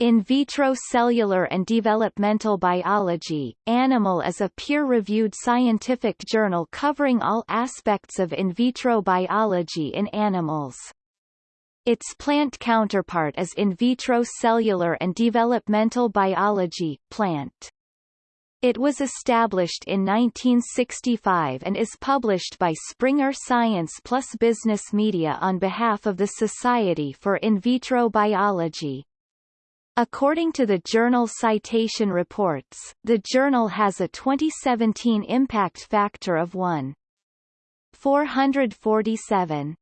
In Vitro Cellular and Developmental Biology, Animal is a peer-reviewed scientific journal covering all aspects of in vitro biology in animals. Its plant counterpart is In Vitro Cellular and Developmental Biology, Plant. It was established in 1965 and is published by Springer Science Plus Business Media on behalf of the Society for In Vitro Biology. According to the journal Citation Reports, the journal has a 2017 impact factor of 1. 447.